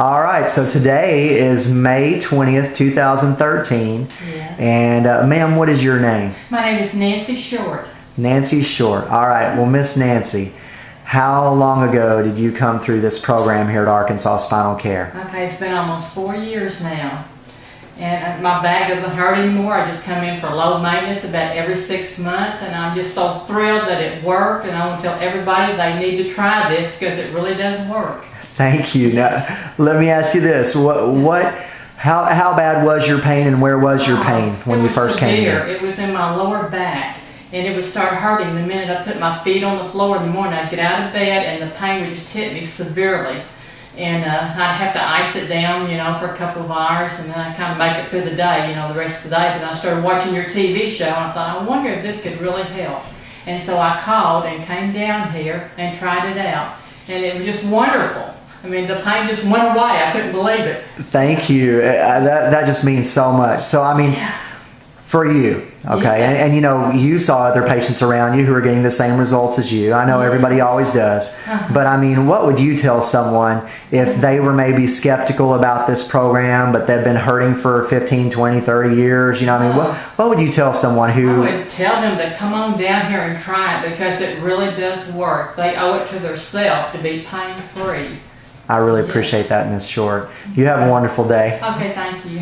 All right, so today is May 20th, 2013. Yes. And, uh, ma'am, what is your name? My name is Nancy Short. Nancy Short. All right, well, Miss Nancy, how long ago did you come through this program here at Arkansas Spinal Care? Okay, it's been almost four years now. And uh, my back doesn't hurt anymore. I just come in for low maintenance about every six months, and I'm just so thrilled that it worked. And I want to tell everybody they need to try this because it really does work. Thank you. Now, let me ask you this: what, what, how, how bad was your pain, and where was your pain when you first came here? It was in my lower back, and it would start hurting the minute I put my feet on the floor in the morning. I'd get out of bed, and the pain would just hit me severely. And uh, I'd have to ice it down, you know, for a couple of hours, and then I kind of make it through the day, you know, the rest of the day. But then I started watching your TV show, and I thought, I wonder if this could really help. And so I called and came down here and tried it out, and it was just wonderful. I mean, the pain just went away. I couldn't believe it. Thank you. Uh, that that just means so much. So I mean, for you, okay, and, Yes. and you know, you saw other patients around you who are getting the same results as you. I know everybody always does, Uh-huh. but I mean, what would you tell someone if they were maybe skeptical about this program, but they've been hurting for 15, 20, 30 years? You know, I mean, what Oh. what would you tell someone who. I would tell them to come on down here and try it because it really does work. They owe it to themselves to be pain free. I really oh, Yes. appreciate that, Miss Short. You have a wonderful day. Okay, thank you.